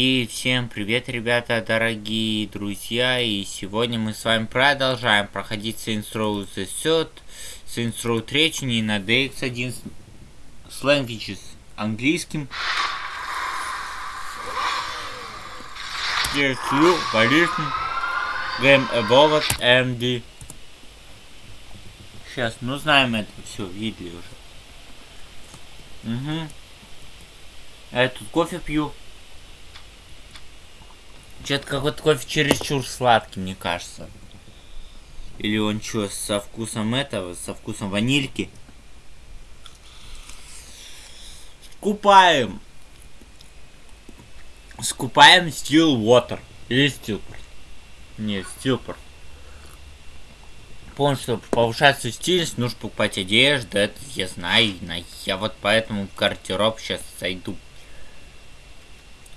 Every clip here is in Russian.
И всем привет, ребята, дорогие друзья, и сегодня мы с вами продолжаем проходить Saints Row The Third, Saints Row 3, не на DX1 с languages английским. Here's you, полишный, Game Evolved MD. Сейчас, ну знаем это, все, видели уже. Угу. Я тут кофе пью. Что-то какой-то кофе чересчур сладкий, мне кажется. Или он что, со вкусом этого, со вкусом ванильки? Скупаем. Скупаем Steel Water. Или Steelport. Нет, Steelport. Помню, что повышается стильность, нужно покупать одежду, это я знаю, я вот поэтому в гардероб сейчас зайду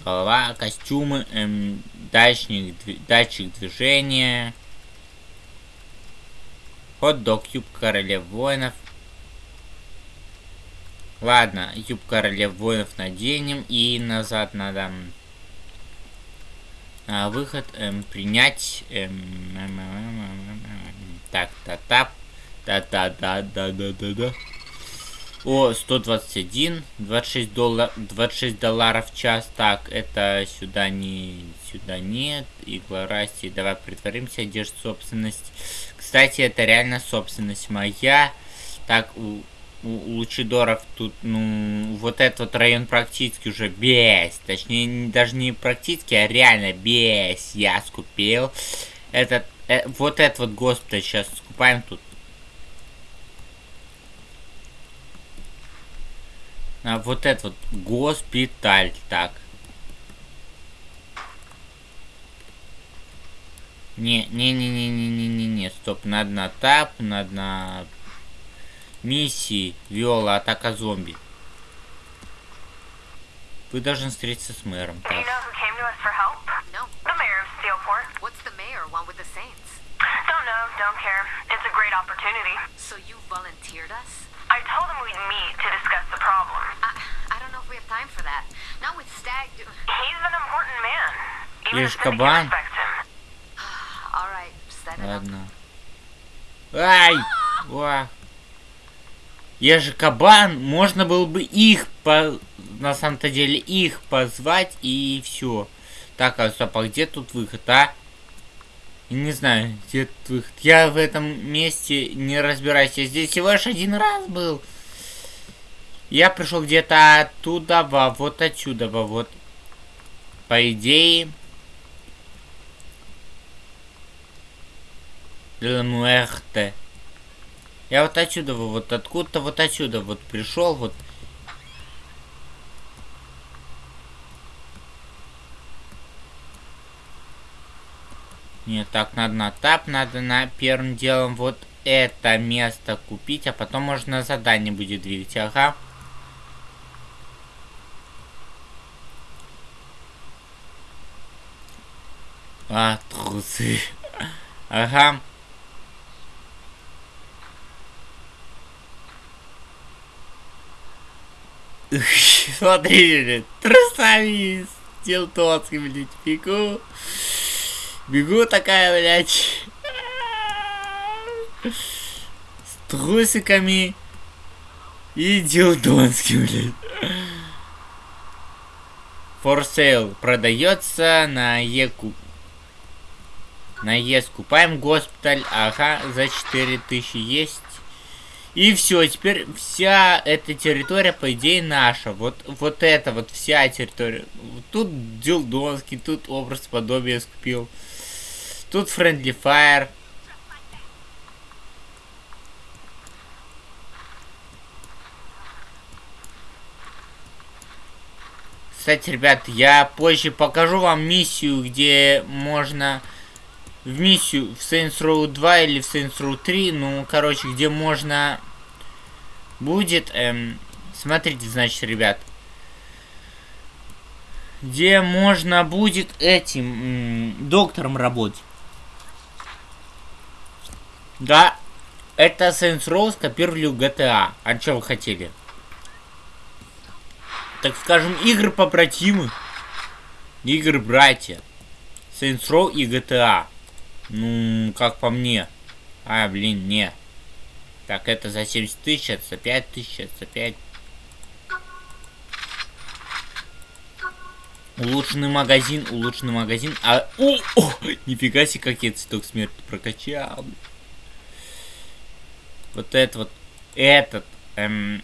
голова, костюмы, эм, датчик, датчик движения, хот-дог, юбка королев воинов. Ладно, юбка королев воинов наденем и назад надо а, выход эм, принять эм, эм, эм, эм, так та та та та да да да да да о, 121, 26 доллар, 26 долларов в час. Так, это сюда не, сюда нет. Игла Расти, давай притворимся, одежда собственность. Кстати, это реально собственность моя. Так, у, у, Лучидоров тут, ну, вот этот район практически уже без. Точнее, даже не практически, а реально без. Я скупил. Этот, э, вот этот вот госпиталь сейчас скупаем тут. А вот этот вот госпиталь, так. Не, не, не, не, не, не, не, не, стоп, надо на тап, надо на миссии, виола, атака зомби. Вы должны встретиться с мэром. Так. Don't know, don't care. It's a great opportunity. So you volunteered us? I told him we'd meet to discuss the problem. I, I don't know if we have time for that. Not with Stag. Do- He's an important man. Even Syndicate кабан. respects him. All right, set it up. Ладно. Ай! Ва. Я же кабан, можно было бы их по... На самом-то деле их позвать и все. Так, а стоп, а где тут выход, а? Не знаю, где тут выход. Я в этом месте не разбираюсь. Я здесь всего лишь один раз был. Я пришел где-то оттуда, во, вот отсюда, во, вот. По идее... Ленуэрте. Я вот отсюда, вот откуда-то вот отсюда вот пришел, вот. Нет, так надо на тап, надо на первым делом вот это место купить, а потом можно задание будет двигать, ага. А, трусы. Ага. Смотри, блядь, трусами с телтоцким, блядь, бегу. Бегу такая, блядь. С трусиками и дилдонским, блядь. For sale продается на Еку. На Е скупаем госпиталь, ага, за 4000 есть. И все, теперь вся эта территория, по идее, наша. Вот, вот это вот вся территория. Тут Дилдонский, тут образ подобия скупил. Тут Friendly Fire. Кстати, ребят, я позже покажу вам миссию, где можно в миссию в Saints Row 2 или в Saints Row 3, ну, короче, где можно будет, эм, смотрите, значит, ребят, где можно будет этим м, доктором работать. Да, это Saints Row скопировали GTA. А что вы хотели? Так скажем, игры побратимы. Игры братья. Saints Row и GTA. Ну, как по мне. А, блин, не. Так, это за 70 тысяч, это за 5 тысяч, это за 5. Улучшенный магазин, улучшенный магазин. А, о, о, нифига себе, как я цветок смерти прокачал. Вот это вот, этот, эм...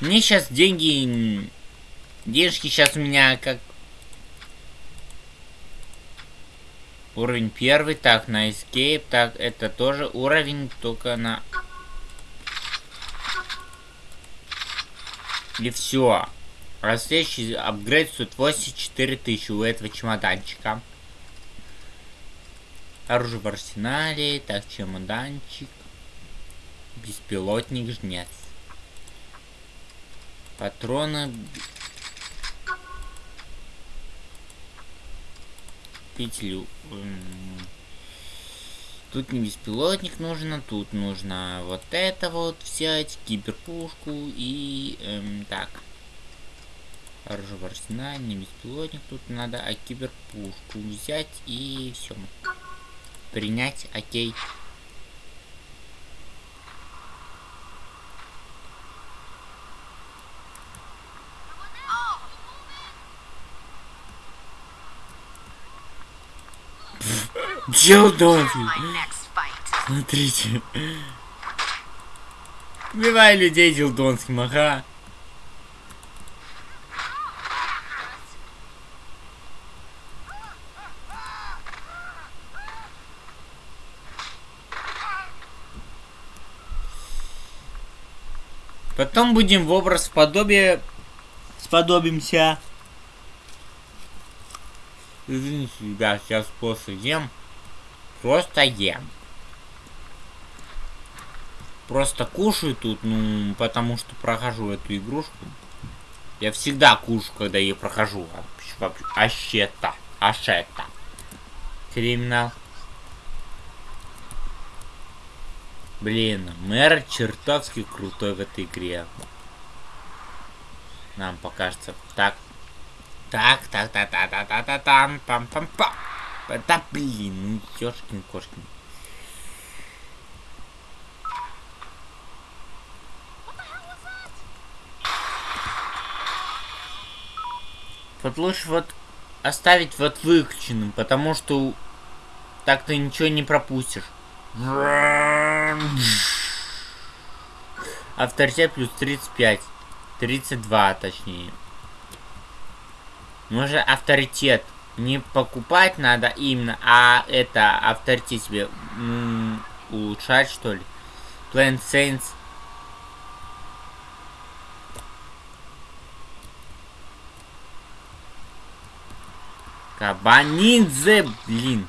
Мне сейчас деньги... Денежки сейчас у меня как... Уровень первый, так, на escape, так, это тоже уровень, только на... И все. А следующий апгрейд стоит 84 тысячи у этого чемоданчика. Оружие в арсенале. Так, чемоданчик. Беспилотник, жнец. Патроны. Петлю. Тут не беспилотник нужно, тут нужно вот это вот взять, киберпушку и эм, так. Оружие не беспилотник тут надо, а киберпушку взять и все. Принять, окей. Чел Донфи. My next fight. Смотрите. Убивай людей дилдонским, ага. Потом будем в образ подобие сподобимся. Извините, ребят, сейчас просто ем. Просто ем. Просто кушаю тут, ну, потому что прохожу эту игрушку. Я всегда кушаю, когда ее прохожу. Ащета. Ашета. Криминал. Блин, мэр чертовски крутой в этой игре. Нам покажется. Так. Так, так, так, так, так, так, так, там, пам, пам, пам. Да блин, ну ёшкин кошкин. Вот лучше вот оставить вот выключенным, потому что так ты ничего не пропустишь. Авторитет плюс 35. 32 точнее. Может авторитет не покупать надо именно, а это авторитет себе улучшать что ли. Planet Saints. Кабанидзе, блин.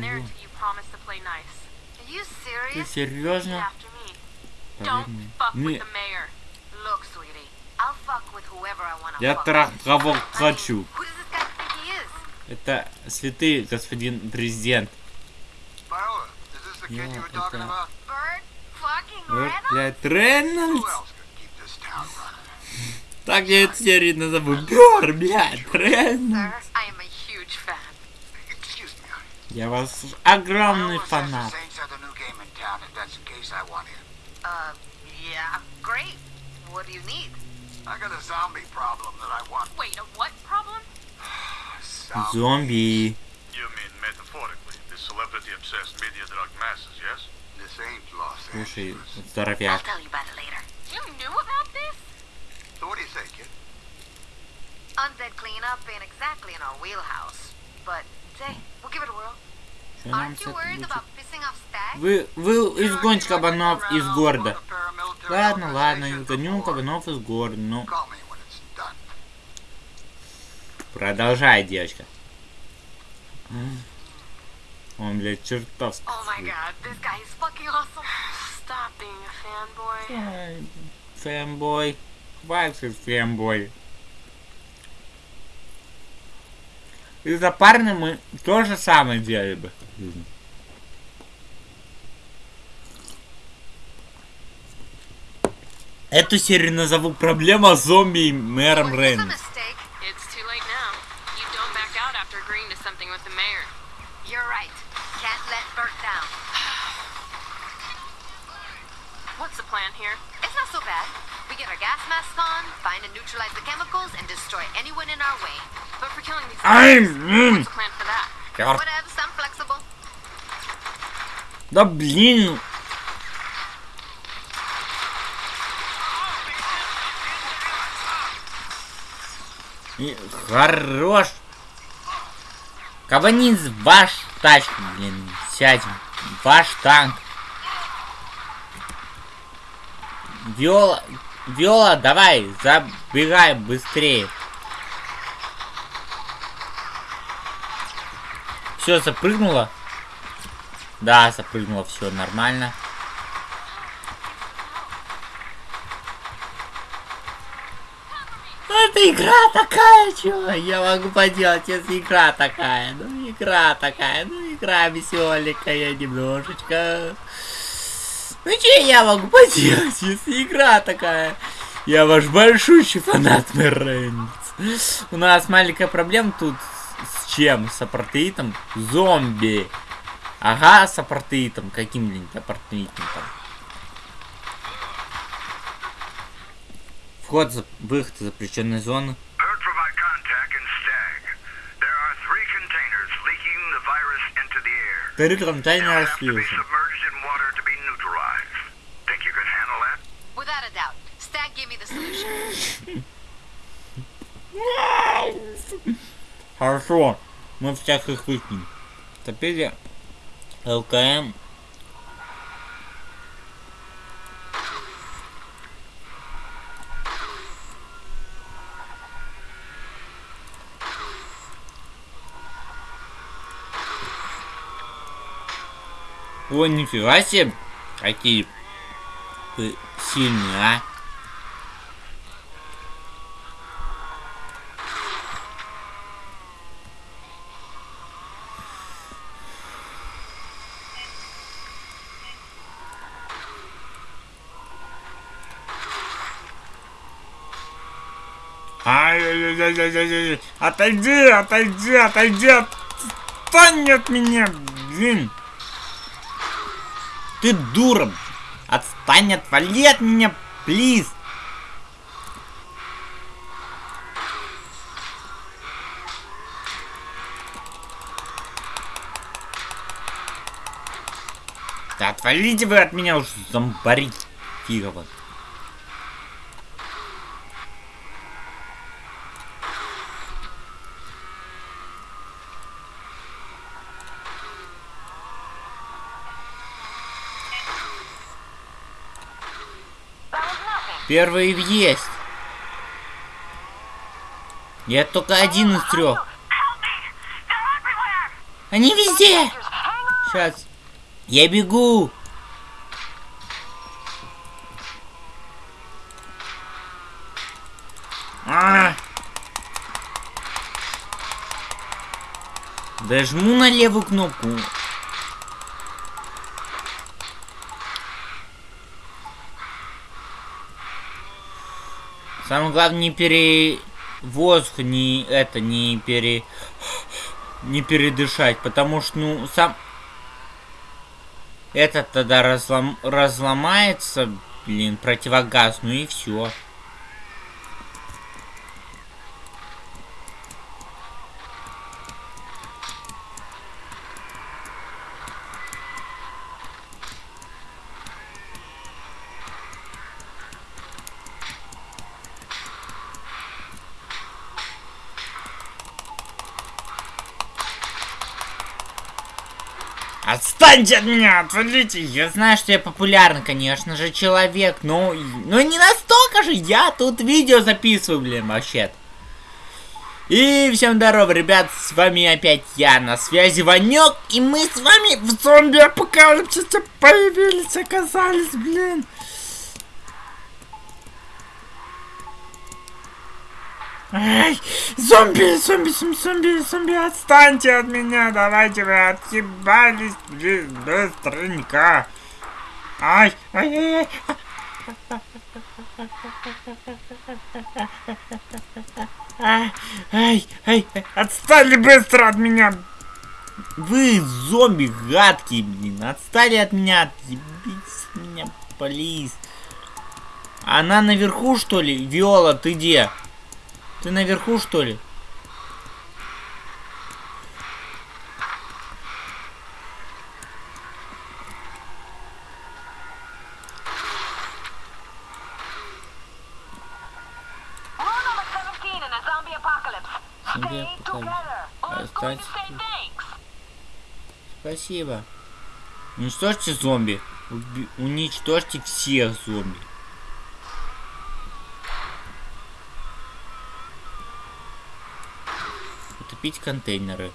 there until you promise to play nice. Are you Ты серьезно? Мы- Я трах кого хочу. Это святый господин президент. Reynolds? блядь, Рейнольдс. Так я эту серию назову. Бер, блядь, Рейнольдс. Я вас огромный фанат. Uh. What do you need? I got a zombie problem that I want. Wait, a what problem? Зомби. You mean metaphorically, the celebrity-obsessed media drug masses, yes? This ain't Los Слушай. I'll здоровяк. tell you about it later. You knew about this? So what do you think, kid? Undead cleanup ain't exactly in our wheelhouse. But, say, we'll give it a whirl. Что нам с? Вы, вы изгоните кабанов из города. Ладно, ладно, изгоню before. кабанов из города. Ну, Call me when it's done. Продолжай, девочка. Он, блядь, чертовски. Фэмбой. Хватит фэмбой. Из-за парня мы то же самое делали бы. Эту серию назову «Проблема зомби и мэром Рейнольдс». Plan here? It's not so bad. We get our gas masks on, find and neutralize the chemicals, and destroy anyone in our way. But for killing these guys, what's the plan for that? Чёрт. Whatever, I'm flexible. Да блин. И хорош. Кабанин ваш тачку, блин, сядем. Ваш танк. Виола, Виола, давай, забегай быстрее. Все, запрыгнула. Да, запрыгнула, все нормально. Это игра такая, чё? Я могу поделать, если игра такая. Ну, игра такая, ну, игра веселенькая немножечко. Ну, что я могу поделать, если игра такая? Я ваш большущий фанат, мэр Рейнольдс. У нас маленькая проблема тут с чем? С апартеитом? Зомби. Ага, с апартеитом. Каким-нибудь апартеитом там. Вход, за... выход из запрещенной зоны. Heard from my contact in Stag. There are three containers leaking the virus into the air. Три They'll контейнера have to be слился. submerged in water to be neutralized. Think you can handle that? Without a doubt. Хорошо. Мы всех их выкинем. Теперь ЛКМ. О, нифига себе. Какие сильные, а. Отойди, отойди, отойди. Отстань от меня, блин. Ты дура. Отстань, отвали от меня, плиз. Да отвалите вы от меня уж, зомбари фигово. Первый есть. Я только один из трех. Они везде. Сейчас. Я бегу. А! Дожму на левую кнопку. Самое главное не пере... Воздух не это, не пере... Не передышать, потому что, ну, сам... Этот тогда разлом... разломается, блин, противогаз, ну и все. Отстаньте от меня, отвалите! Я знаю, что я популярный, конечно же, человек, но... Но не настолько же, я тут видео записываю, блин, вообще -то. И всем здорово, ребят, с вами опять я, на связи Ванек, и мы с вами в зомби-апокалипсисе появились, оказались, блин. Эй, зомби, зомби, зомби, зомби, зомби, отстаньте от меня, давайте вы отъебались, блин, быстренько. Ай, ай, ай, ай. Ай, ай, ай, отстали быстро от меня. Вы зомби гадкие, блин, отстали от меня, отъебитесь от меня, плиз. Она наверху, что ли? Виола, ты где? Ты наверху, что ли? We're on number 17 in a zombie apocalypse. Zombie Stay apocalypse. together. Or I'm going to Останься say тут. thanks. Спасибо. Уничтожьте зомби. Уби- уничтожьте всех зомби. Утопить контейнеры.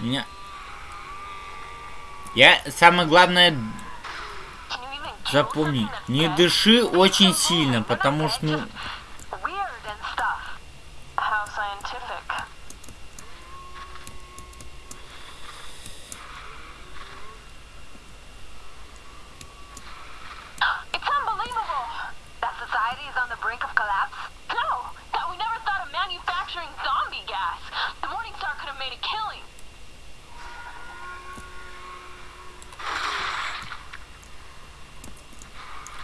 Меня... Я, самое главное, запомни, не дыши очень сильно, потому что, ну, Weird and stuff. How scientific. It's unbelievable. That society is on the brink of collapse? No, that we never thought of manufacturing zombie gas. The Morning Star could have made a killing. о, тут, оказывается, есть So why didn't Loren try to take over Bert's position? Too much politics. Besides, he wasn't about to go up against Mayor Reynolds.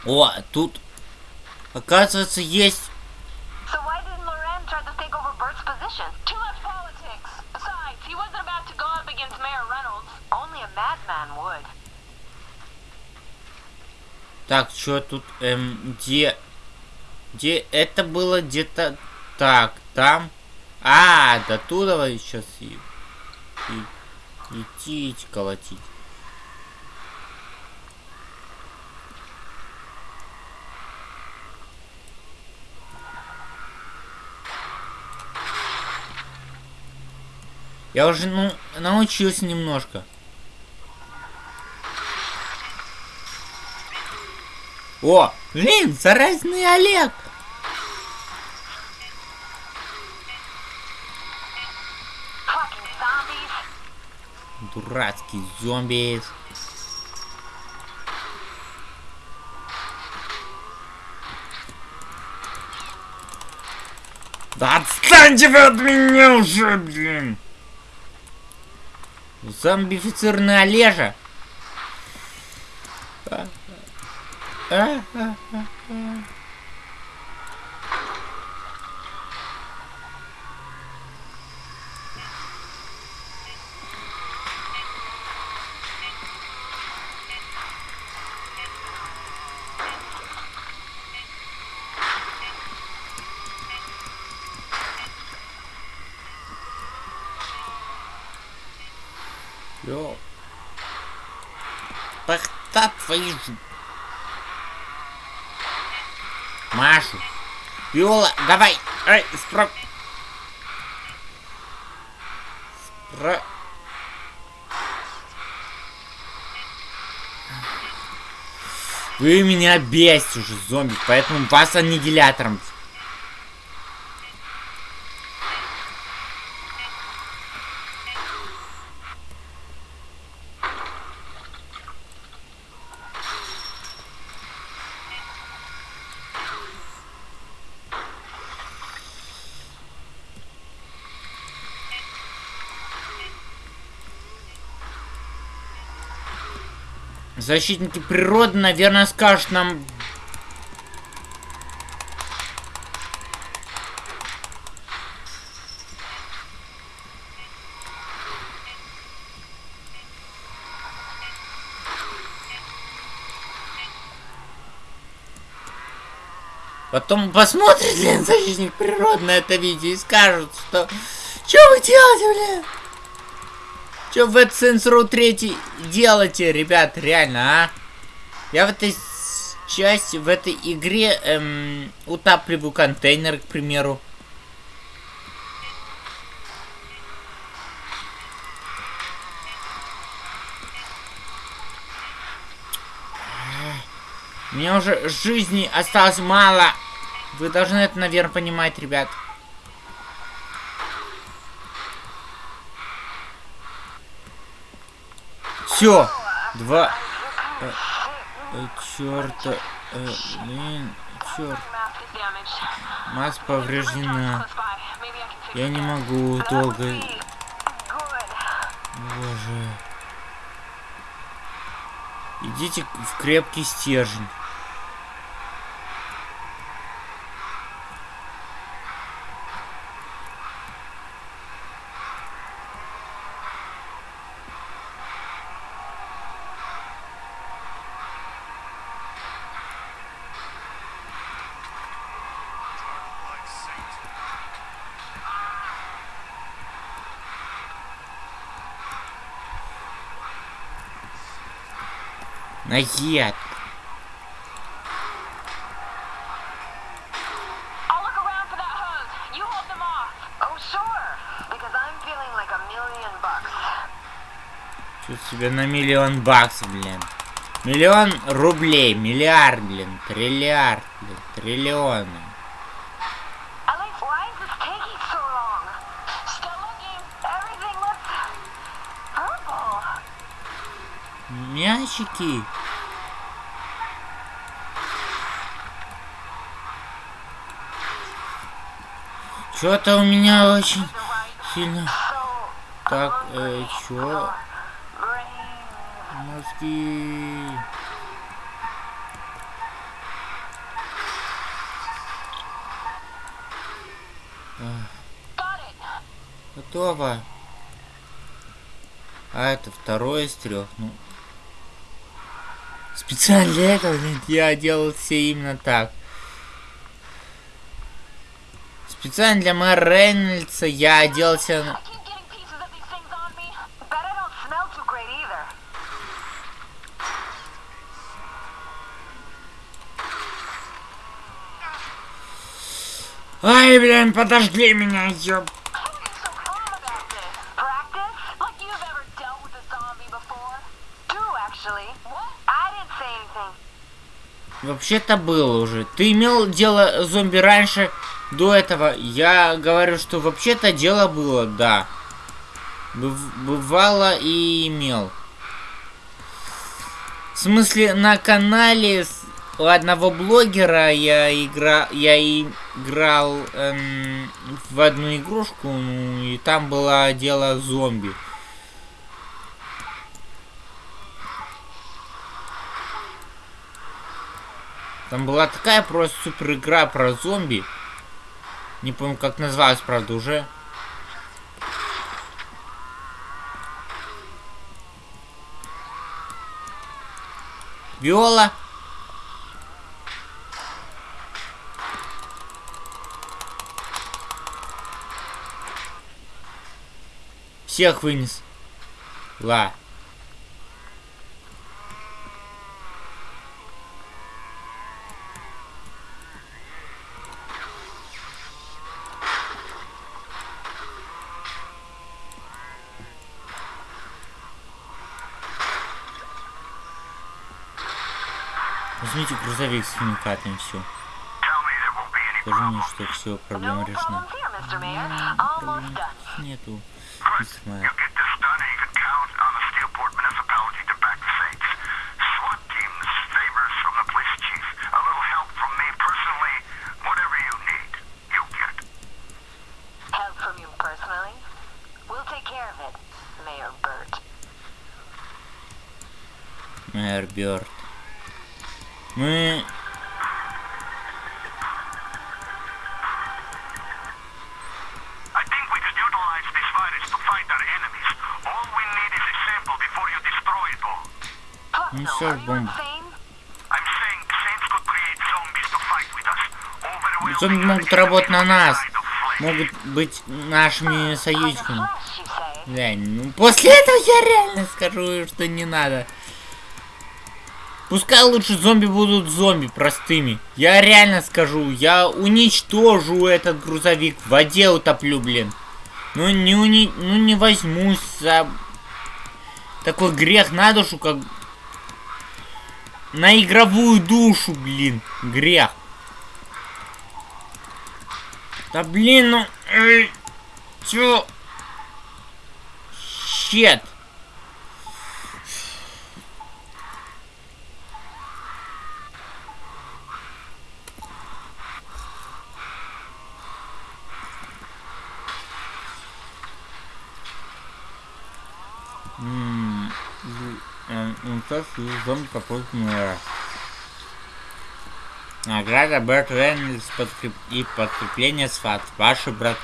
Only a madman would. Так, что тут, эм, где, где, это было где-то так, там, а, до туда сейчас и, и, идти, идти колотить. Я уже, ну, научился немножко. О, блин, заразный Олег. Дурацкий зомби. Да отстаньте вы от меня уже, блин! Зомбифицированный Олежа. А, а, а, а, а. Ж- Машу. Виола, давай. Эй, спро... Спро... Вы меня бесите уже, зомби, поэтому вас аннигилятором. Защитники природы, наверное, скажут нам... Потом посмотрит, блин, защитник природы на это видео и скажут, что... Что вы делаете, блин? Что в цензуру третий делаете, ребят, реально, а? Я в этой части, в этой игре эм, утапливаю контейнер, к примеру. Меня уже жизни осталось мало. Вы должны это, наверное, понимать, ребят. Все. Два. Э, э, черта. Э, блин. Черт. Масса повреждена. Я не могу долго. Боже. Идите в крепкий стержень. Bucks. Чувствую себя на миллион баксов, блин. Миллион рублей, миллиард, блин, триллиард, блин, триллионы. Мячики. Что-то у меня очень сильно... Так, э, чё? Мозги... Готово. А это второй из трех. Ну. Специально для этого я делал все именно так. Специально для мэра Рейнольдса я оделся... Ай, блин, подожди меня, ёб... Why are you so calm about this? Practice? Like you've ever dealt with a zombie before? Two, actually. What? I didn't say anything. Вообще-то было уже. Ты имел дело зомби раньше, до этого. Я говорю, что вообще-то дело было, да. Быв- Бывало и имел. В смысле, на канале у одного блогера я игра, я играл эм, в одну игрушку, ну, и там было дело зомби. Там была такая просто супер игра про зомби. Не помню, как называлась, правда, уже. Виола. Всех вынес. Ла. Возьмите грузовик с химикатами, все. Скажи мне, что все, проблема решена. Нету. Burt. Мэр Бёрд. Мы... I think we could utilize this virus to fight our enemies. All we need is a sample before you destroy it all. Plus, Ну you бомба. insane? I'm saying Saints could create zombies to fight with us. Overwhelming Зомби могут работать на нас. Могут быть нашими союзниками. Глянь, ну после этого я реально скажу, что не надо. Пускай лучше зомби будут зомби простыми. Я реально скажу, я уничтожу этот грузовик, в воде утоплю, блин. Ну не уни... ну не возьмусь за такой грех на душу, как на игровую душу, блин, грех. Да блин, ну... Чё? Щет. М, з- что зомби попробует мэра. Награда Берт Рейнольдс подкреп... и подкрепление СФАТ. Ваши братки.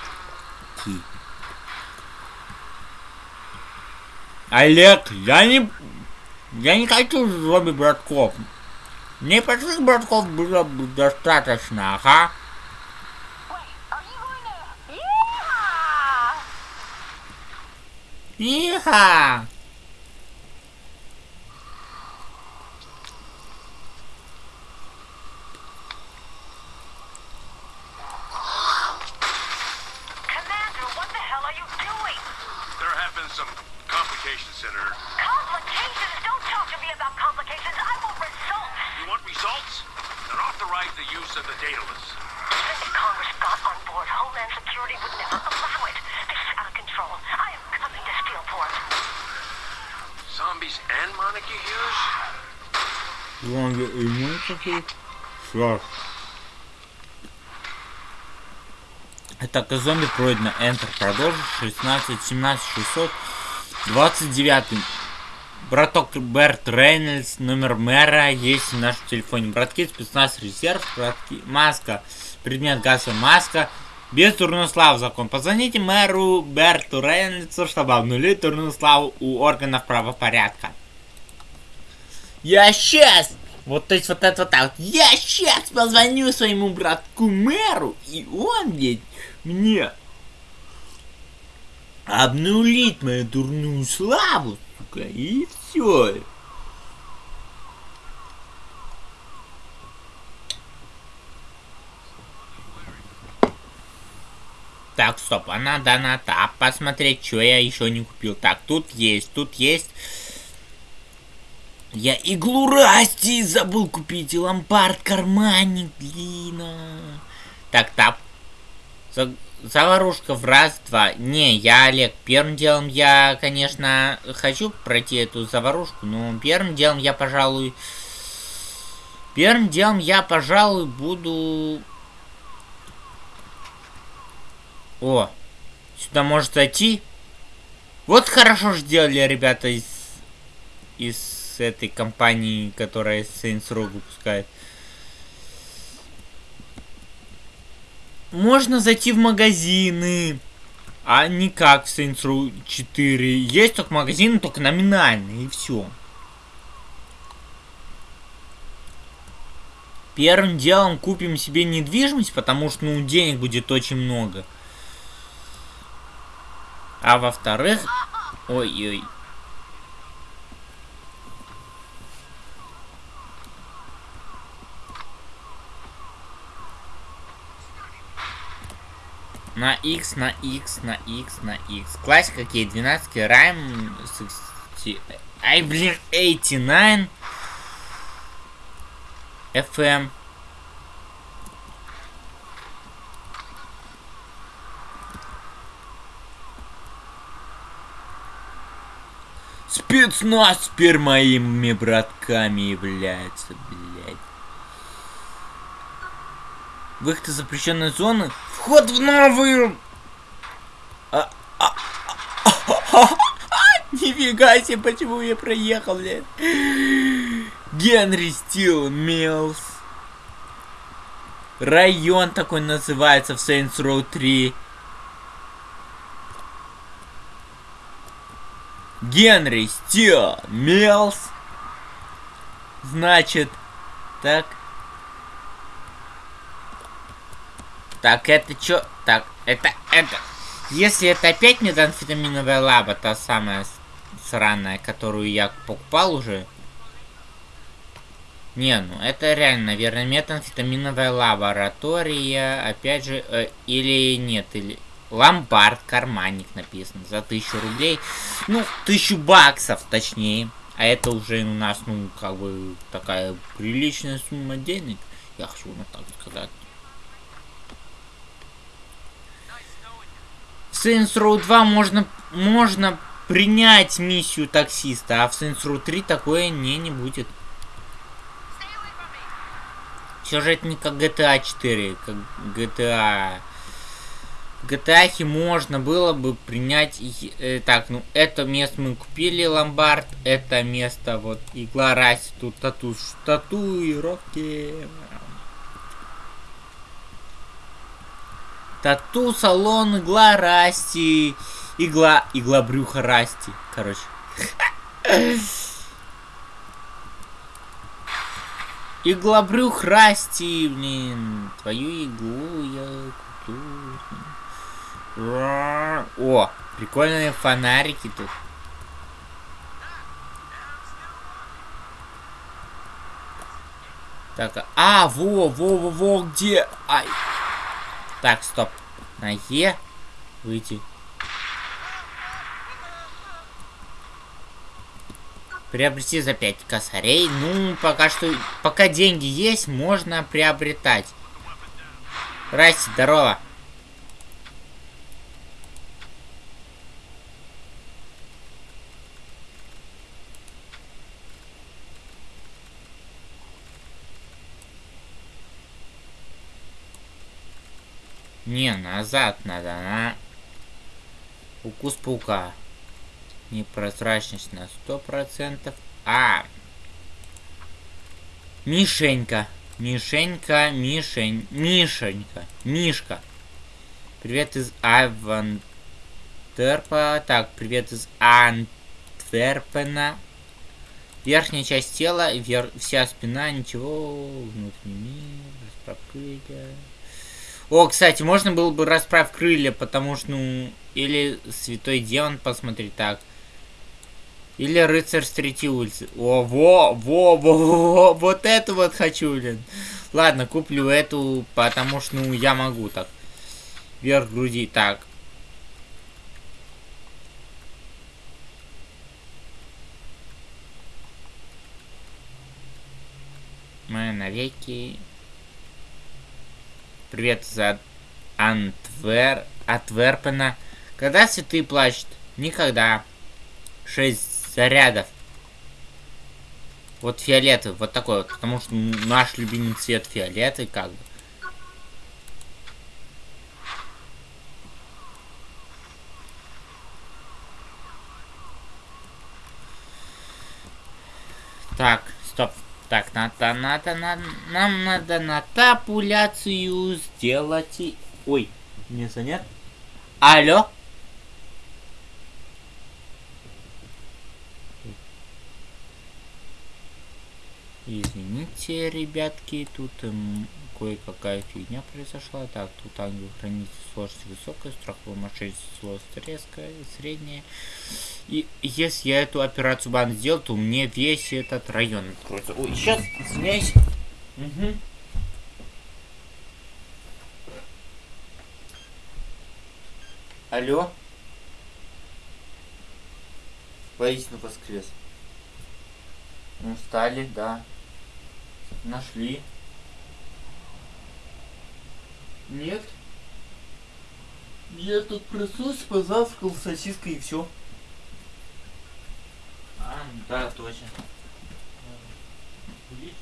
Олег, я не... Я не хочу зомби братков. Мне простых братков было бы достаточно, ага. Иха! Commander, what the hell are you doing? There have been some complications, Senator. Complications? Don't talk to me about complications. I want results. You want results? Then authorize the use of the dataless. Even if Congress got on board, Homeland Security would never allow it. This is out of control. I am coming to Steelport. Zombies and Monarchy Hughes? Зомби иммунитет. Что? Атака зомби пройдена. Enter. Продолжить. 16, 17, 600. 29. Браток Берт Рейнольдс, номер мэра есть в нашем телефоне. Братки, спецназ резерв, братки, маска, предмет газовая маска. Без турную славу закон. Позвоните мэру Берту Рейнольдсу, чтобы обнулить турную славу у органов правопорядка. Я сейчас! Вот то есть вот это вот так. Я сейчас позвоню своему братку мэру, и он ведь мне обнулит мою дурную славу, сука, и все. Так, стоп, а надо на тап посмотреть, что я еще не купил. Так, тут есть, тут есть. Я иглу Расти забыл купить и ломбард карманник, блин. а. Так, тап. За- Заварушка в раз, два. Не, я Олег. Первым делом я, конечно, хочу пройти эту заварушку, но первым делом я, пожалуй... Первым делом я, пожалуй, буду... О, сюда может зайти. Вот хорошо сделали ребята из, из этой компании, которая Saints Row выпускает. Можно зайти в магазины. А не как в Saints Row 4. Есть только магазины, только номинальные, и все. Первым делом купим себе недвижимость, потому что, ну, денег будет очень много. А во-вторых... Ой-ой. На X, на X, на X, на X. Классика какие? 12 райм. 60... Ай, блин, 89. FM. Спецназ теперь моими братками является, блядь. Выход из запрещенной зоны. Вход в новую. А, а, а, Нифига себе, почему я проехал, блядь. Генри Стил Милс. Район такой называется в Saints Row 3. Генри Стил Милс. Значит, так. Так, это чё? Так, это, это. Если это опять метамфетаминовая лаба, та самая сраная, которую я покупал уже. Не, ну это реально, наверное, метамфетаминовая лаборатория, опять же, э, или нет, или... Ломбард, карманник написано, за тысячу рублей. Ну, тысячу баксов, точнее. А это уже у нас, ну, как бы, такая приличная сумма денег. Я хочу вот так сказать. Saints Row 2 можно, можно принять миссию таксиста, а в Saints Row 3 такое не, не будет. Все же это не как GTA 4, как GTA... В GTA можно было бы принять... э, так, ну, это место мы купили, ломбард. Это место, вот, игла растет, тату, татуировки. Тату, салон, игла Расти. Игла, игла брюха Расти. Короче. Игла брюх Расти, блин. Твою иглу я. Ра- О, прикольные фонарики тут. Так, а, во, во, во, во, где? Ай. Так, стоп. На Е выйти. Приобрести за 5 косарей. Ну, пока что... Пока деньги есть, можно приобретать. Здрасте, здорово. Не, назад надо, на... Укус паука. Непрозрачность на сто процентов. А! Мишенька. Мишенька, Мишень, Мишенька, Мишка. Привет из Авантерпа. Так, привет из Антверпена. Верхняя часть тела, вер... вся спина, ничего, внутренний мир, распокрытие. О, кстати, можно было бы расправь крылья, потому что, ну, или Святой Демон посмотреть так. Или Рыцарь с третьей улицы. О, во, во, во, во, вот эту вот хочу, блин. Ладно, куплю эту, потому что, ну, я могу так. Вверх груди, так. Мы навеки Привет за Антвер... Атверпена. Когда цветы плачут? Никогда. Шесть зарядов. Вот фиолетовый, вот такой вот, потому что наш любимый цвет фиолетовый, как бы. Так. Так, надо, надо, надо, нам надо натапуляцию сделать. Ой, не занят? Алло? Извините, ребятки, тут эм, кое-какая фигня произошла. Так, тут ангел хранитель сложность высокая, страховая мошенничество сложность резкая, средняя. И если я эту операцию бан сделал, то мне весь этот район откроется. Ой, сейчас, извиняюсь. Мгм. Алло? Воистину воскрес. Устали, да. Нашли. Нет. Я тут проснулся, позавтракал сосиской и все. А, да, точно. Курить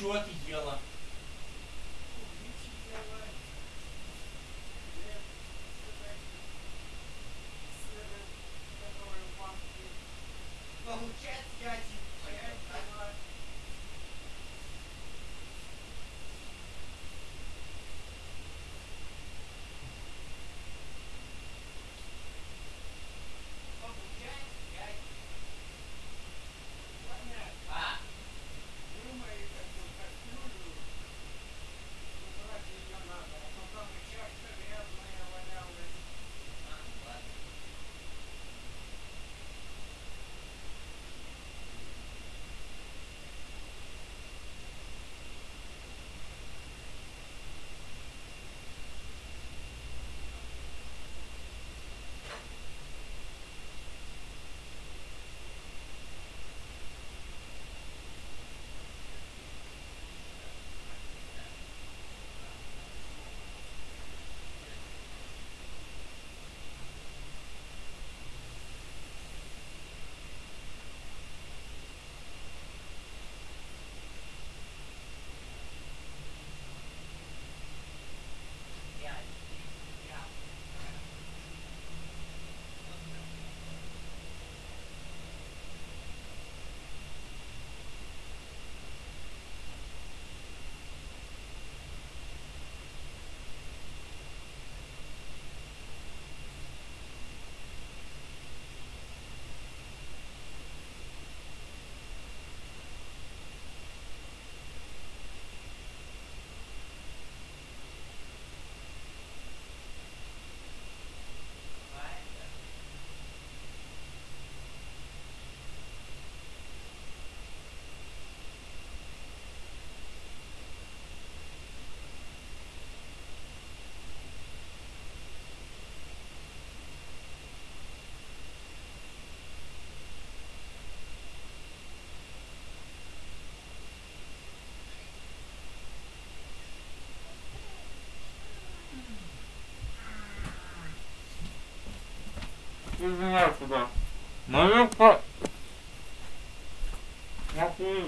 А чё ты Знаю куда. Мою по... Нахуй.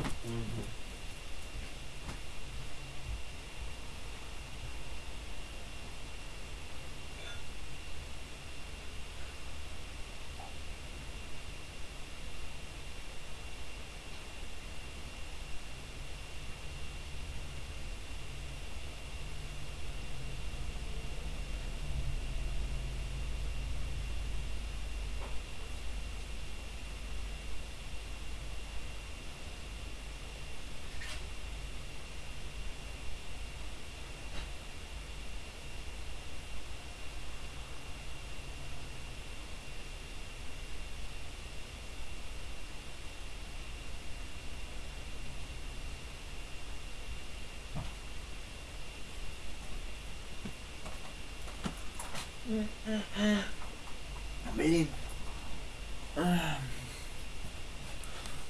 Блин.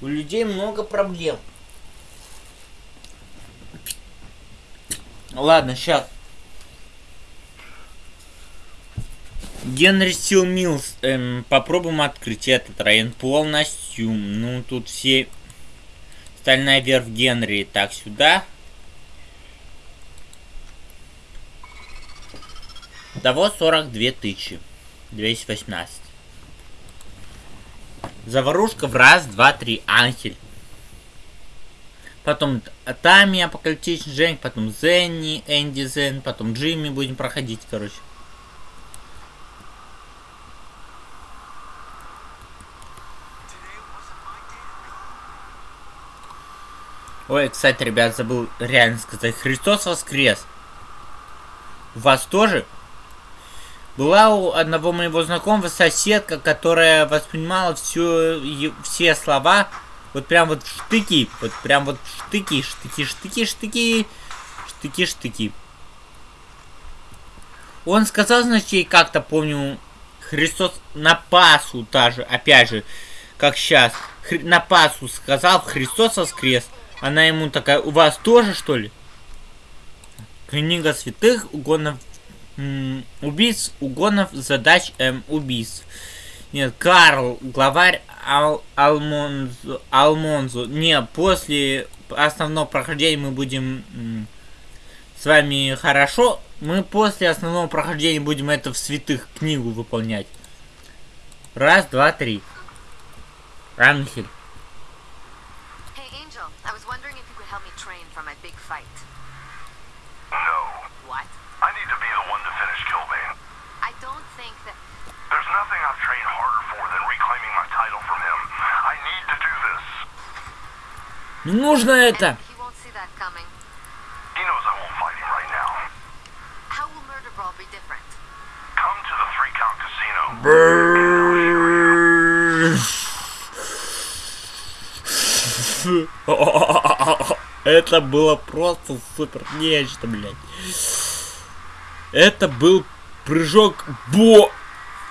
У людей много проблем. Ладно, сейчас. Генри Стил Миллс. Эм, попробуем открыть этот район полностью. Ну, тут все... Стальная верфь Генри. Так, сюда. Того 42 тысячи. 218. Заварушка в раз, два, три. Анхель. Потом Тами, Апокалиптичный Женьк, потом Зенни, Энди Зен, потом Джимми будем проходить, короче. Ой, кстати, ребят, забыл реально сказать. Христос воскрес. У вас тоже? Была у одного моего знакомого соседка, которая воспринимала все, все слова вот прям вот штыки. Вот прям вот штыки, штыки, штыки, штыки, штыки, штыки. Он сказал, значит, ей как-то, помню, Христос на Пасу даже, опять же, как сейчас, на Пасу сказал, Христос воскрес. Она ему такая, у вас тоже, что ли? Книга святых, угонов м, убийц, угонов, задач, эм, убийств. Нет, Карл, главарь Ал Алмонзо. Алмонзо. Не, после основного прохождения мы будем м, с вами хорошо. Мы после основного прохождения будем это в святых книгу выполнять. Раз, два, три. Ангель. Hey, Angel, I was wondering if you could help me train for my big fight. No. What? I need to be the one to finish Killbane. I don't think that. There's nothing I've trained harder for than reclaiming my title from him. I need to do this. Не нужно это. And he won't see that coming. He knows I won't fight him right now. How will Murder Brawl be different? Come to the three count casino. Это было просто супер нечто, блядь. Это был прыжок бо...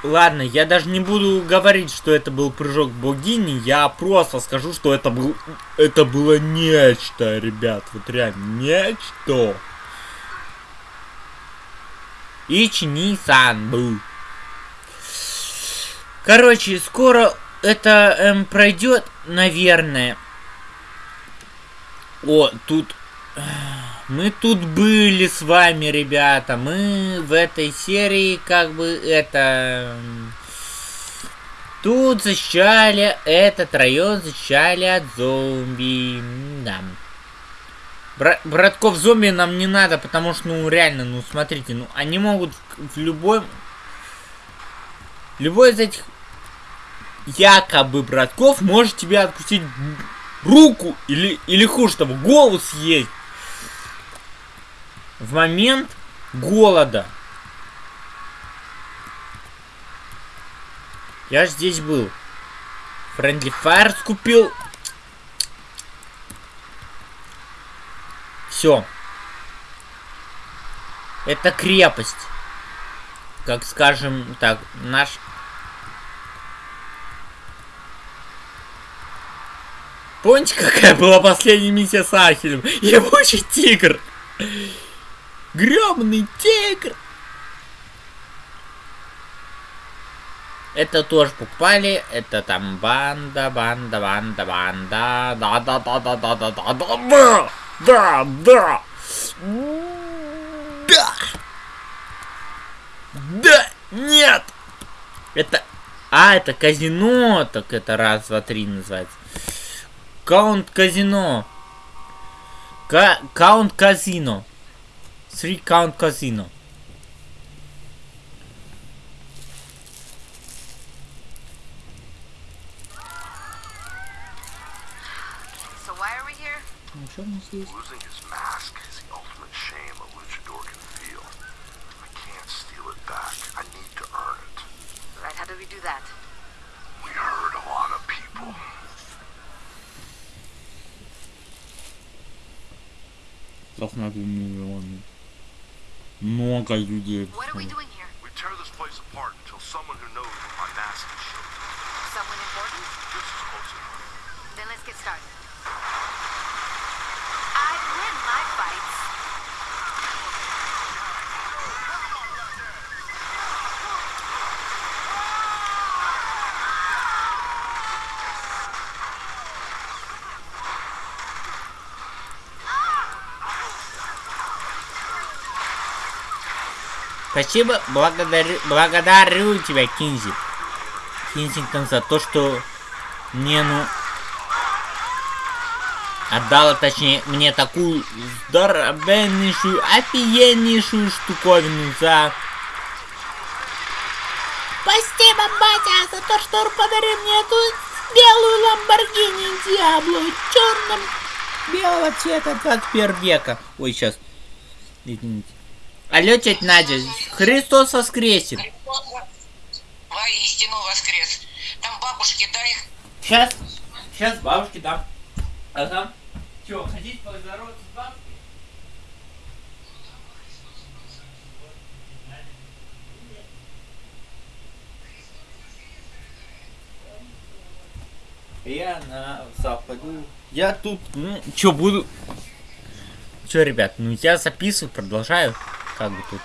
Ладно, я даже не буду говорить, что это был прыжок богини, я просто скажу, что это был... Это было нечто, ребят, вот реально, нечто. Ични-сан был. Короче, скоро это эм, пройдет, наверное. О, тут... Мы тут были с вами, ребята. Мы в этой серии, как бы, это... Тут защищали этот район, защищали от зомби. Да. Бра- братков зомби нам не надо, потому что, ну, реально, ну, смотрите, ну, они могут в любой... Любой из этих якобы братков может тебе откусить руку или, или хуже того, голову съесть в момент голода. Я ж здесь был. Friendly Fire скупил. Все. Это крепость. Как скажем так, наш Помните, какая была последняя миссия с Ахелем? Ебучий тигр! Грёбаный тигр! Это тоже покупали. Это там банда, банда, банда, банда. Да, да, да, да, да, да, да, да, да, да, да. Да. Да, нет. Это, а, это казино, так это раз, два, три называется. Каунт казино. Ка каунт казино. Three Count Casino. So why are we here? Losing his mask is the ultimate shame a luchador can feel. I can't steal it back. I need to earn it. Right, how do we do that? We hurt a lot of people. Doch mal bemühen wir Много людей. Спасибо, благодарю, благодарю тебя, Кинзи. Кинзингтон, за то, что мне, ну, отдала, точнее, мне такую здоровеннейшую, офигеннейшую штуковину за... Спасибо, батя, за то, что подарил мне эту белую Ламборгини Диабло в черном белого цвета 21 века. Ой, сейчас. Извините. Алло, тетя Надя, Христос воскресит. Воистину воскрес. Там бабушки, дай. Сейчас, сейчас бабушке дам. Ага. Че, хотите поздороваться с бабушкой? Я на западу. Я тут, ну, чё, буду... Чё, ребят, ну я записываю, продолжаю как бы тут.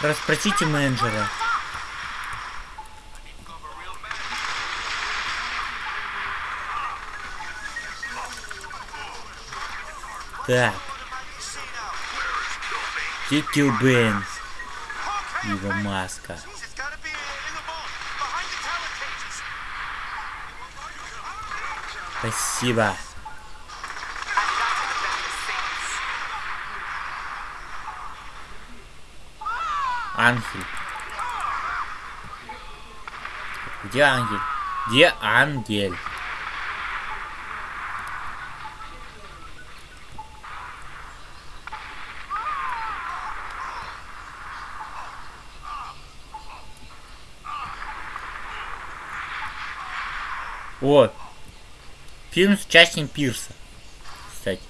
Распросите менеджера. Так behind the talent cages. Спасибо. Ангель. Где ангель? Где ангель? О! Фильм с участием Пирса. Кстати.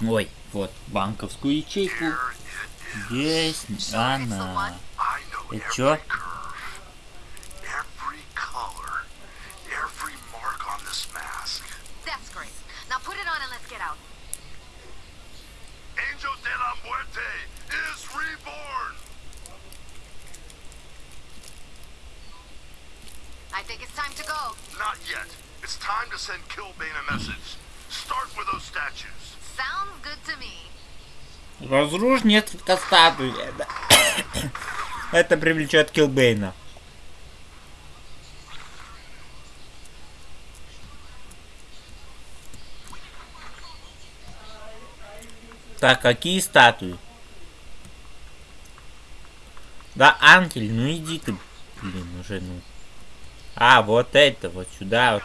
Ой, вот, банковскую ячейку. Есть она. I know И every чё? curve, every color, every mark on this mask. That's great. Now put it on and let's get out. Angel de la Muerte is reborn. I think it's time to go. Not yet. It's time to send Killbane a message. Start with those statues. Sounds good to me. Несколько статуй. Это, это привлечет Килбейна. Так, какие статуи? Да, ангель, ну иди ты, блин, уже, ну. А, вот это, вот сюда. вот.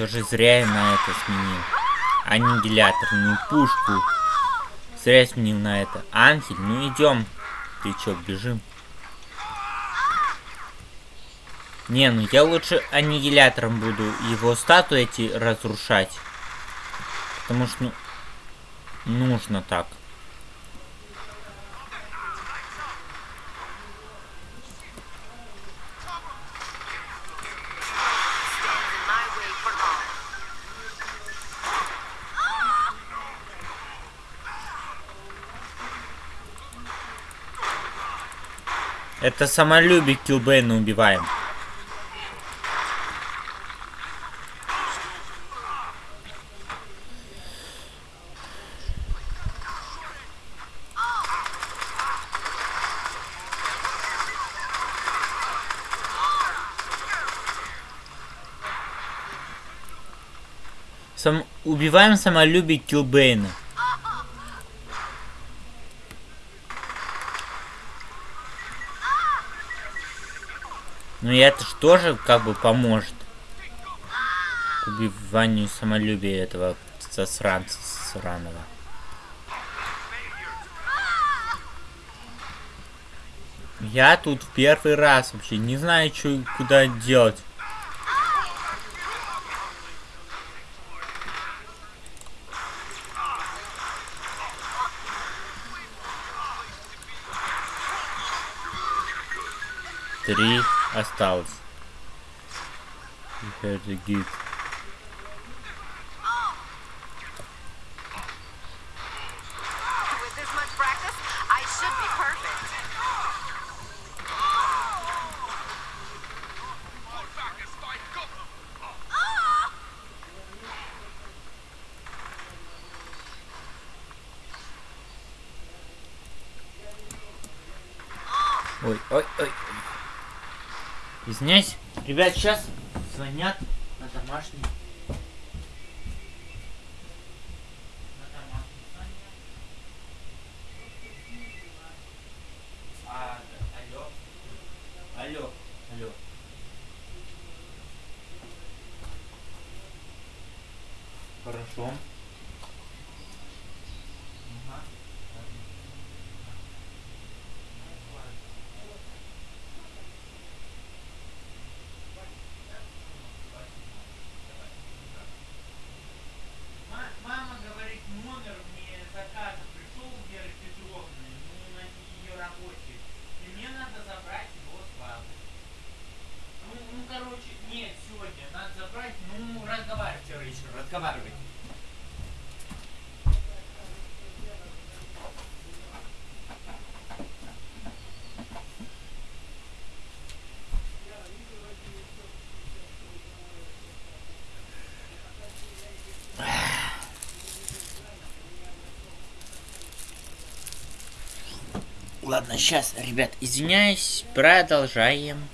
Все же зря я на это сменил. Аннигиляторную пушку. Зря сменил на это. Ангель, ну идем. Ты чё, бежим? Не, ну я лучше аннигилятором буду его статуи эти разрушать. Потому что, ну, нужно так. Stands in my way for long. Это самолюбие Килбейна убиваем. Сам... Убиваем самолюбие Килбейна. Ну и это ж тоже как бы поможет. К убиванию самолюбия этого засранца сраного. Я тут в первый раз вообще не знаю, что куда делать. Три осталось. You have to give. With this much practice, I should be perfect. Ой, ой, ой. Извиняюсь. Ребят, сейчас звонят на домашний. А. Хорошо. Ага. Ма- Мама говорит, номер мне заказа пришел у Веры Петровны, ну, на ее рабочий. И мне надо забрать его с разговаривать. Ладно, сейчас, ребят, извиняюсь, продолжаем.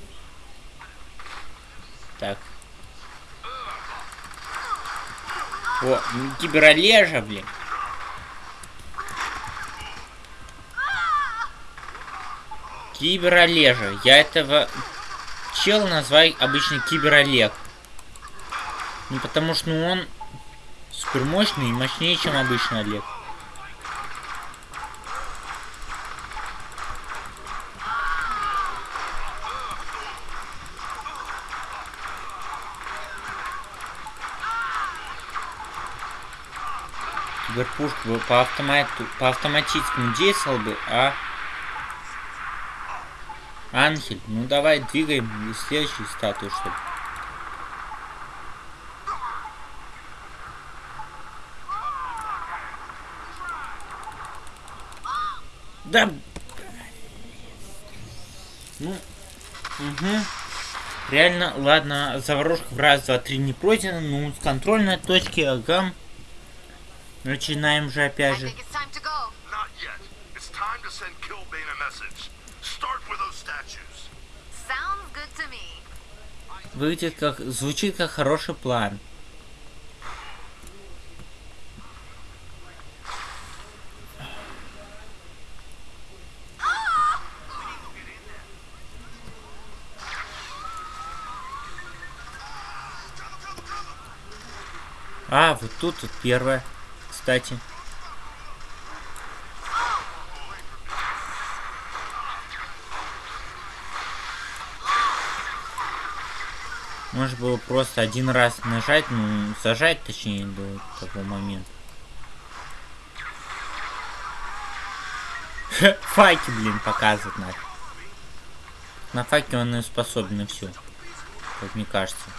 Так. О, киберолежа, блин. Киберолежа. Я этого чел называю обычно киберолег. Ну потому что ну, он супер мощный и мощнее, чем обычный Олег. Киберпушка бы по автомату, по автоматическому действовал бы, а Анхель, ну давай двигаем следующую статую, что ли. Да. Ну. Угу. Реально, ладно, заварушка в раз, два, три не пройдена, ну, с контрольной точки, ага. Начинаем же опять же. Выглядит как, звучит как хороший план. А, вот тут вот первое, кстати. Можно было просто один раз нажать, ну, зажать, точнее, до того момента. Факи, блин, показывать надо. На факе он и способен на все. Как мне кажется.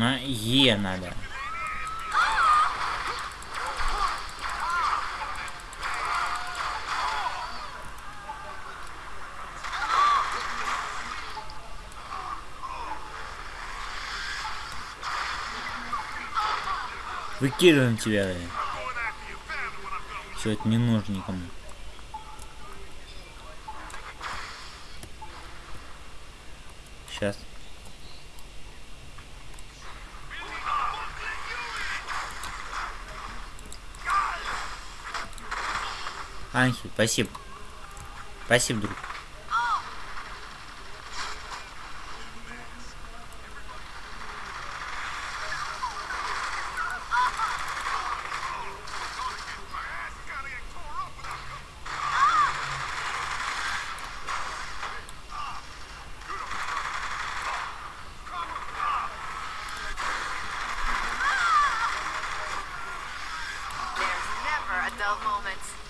На Е надо. Выкидываем тебя. Все это не нужно никому. Сейчас. Анхель, спасибо. Спасибо, друг. There's never a dull moment.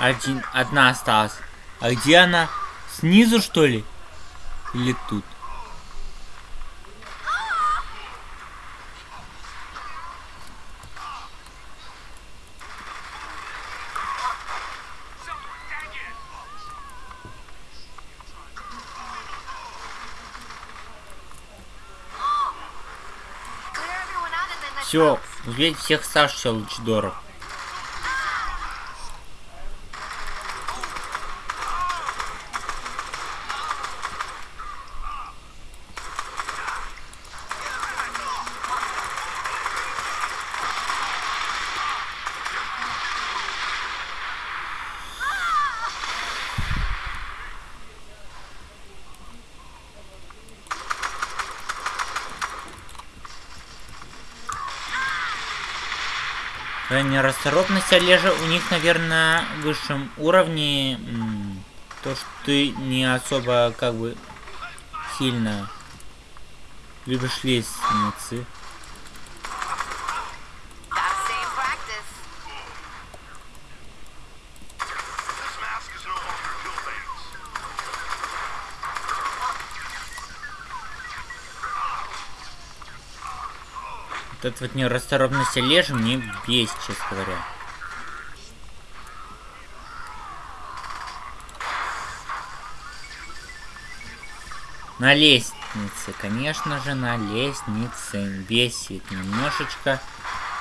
Один, одна осталась. А где она? Снизу, что ли? Или тут? Out and then let's Все, bounce. убейте всех оставшихся лучидоров. Крайняя расторопность Олежа у них, наверное, на высшем уровне. То, что ты не особо, как бы, сильно любишь лестницы. Эта вот нерасторопность Олежи мне бесит, честно говоря. На лестнице, конечно же, на лестнице. Бесит немножечко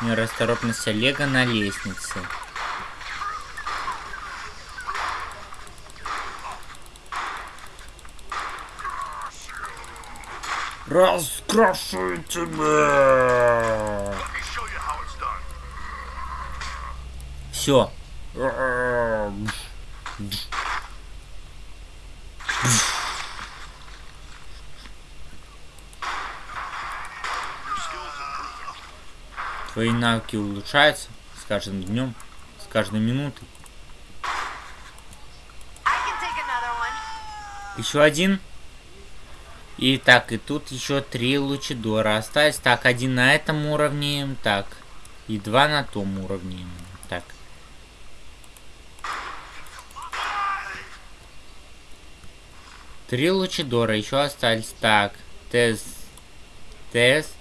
нерасторопность Олега на лестнице. Раскрашу тебя! Все. Твои навыки улучшаются с каждым днем, с каждой минутой. Еще один. И так, и тут еще три лучидора остались. Так, один на этом уровне. Так. И два на том уровне. Так. Три лучидора еще остались. Так. Тест. Тест.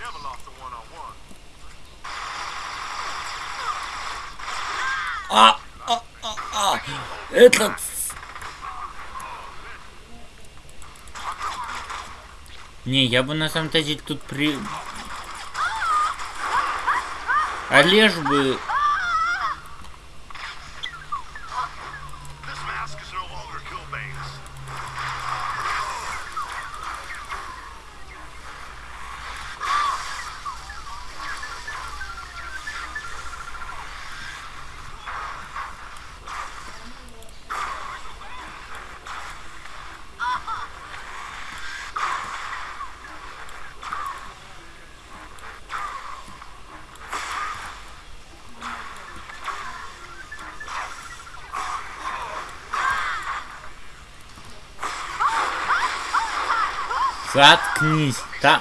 Never lost a one-on-one. А, а, а, а. Этот... Не, я бы на самом-то деле тут при... Олеж бы... Заткнись. Там...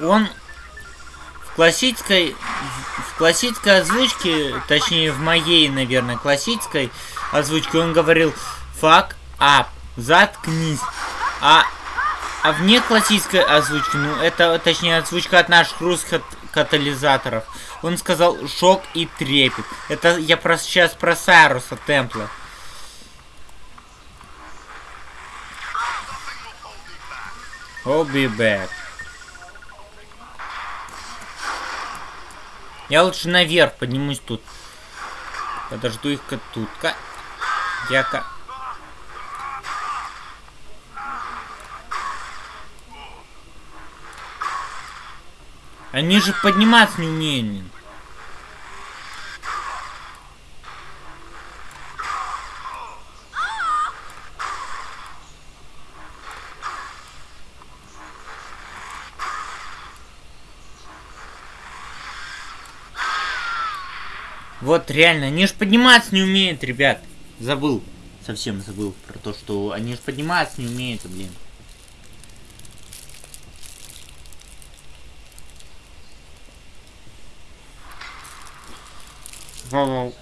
Он... В классической... В классической озвучке, точнее в моей, наверное, классической озвучке он говорил fuck up. Заткнись. А... А вне классической озвучки, ну это точнее озвучка от наших русских катализаторов. Он сказал шок и трепет. Это я про сейчас про Сайруса Темпла. I'll be back. Я лучше наверх поднимусь тут. Подожду их-ка тут-ка. Я-ка... Они же подниматься не умеют. Вот реально, они же подниматься не умеют, ребят. Забыл. Совсем забыл про то, что они же подниматься не умеют, блин. Вау-вау.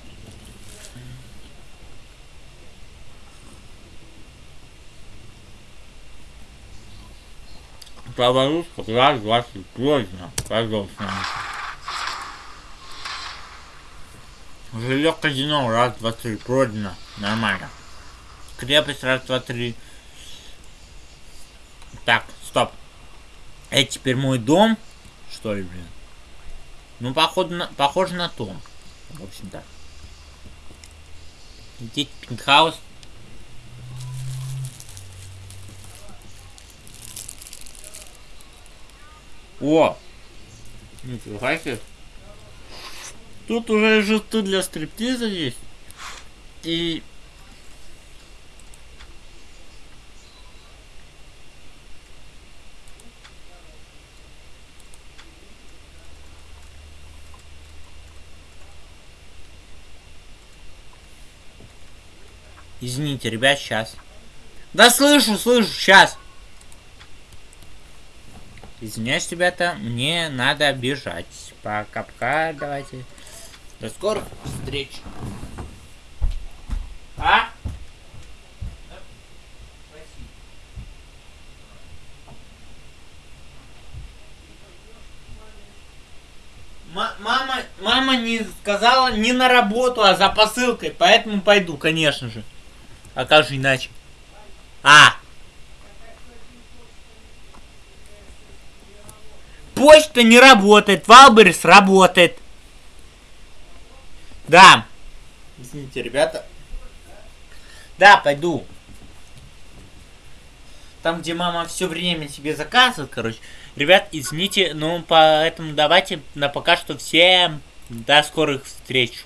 Поворот раз, два, три, поздно. Пожалуйста. Жилье казино, раз, два, три, пройдено. Нормально. Крепость, раз, два, три. Так, стоп. Это теперь мой дом? Что ли, блин? Ну, походу на, похоже на то. В общем, так. Идите пентхаус. О! Нифига себе. Тут уже жесты для стриптиза есть. И... Извините, ребят, сейчас. Да слышу, слышу, сейчас. Извиняюсь, ребята, мне надо бежать. Пока-пока, давайте. До скорых встреч. А? Ма- Мама, мама не сказала не на работу, а за посылкой, поэтому пойду, конечно же. А как же иначе? А! Почта не работает, Валберис работает. Да. Извините, ребята. Да, пойду. Там, где мама все время себе заказывает, короче. Ребят, извините, но поэтому давайте на пока что всем до скорых встреч.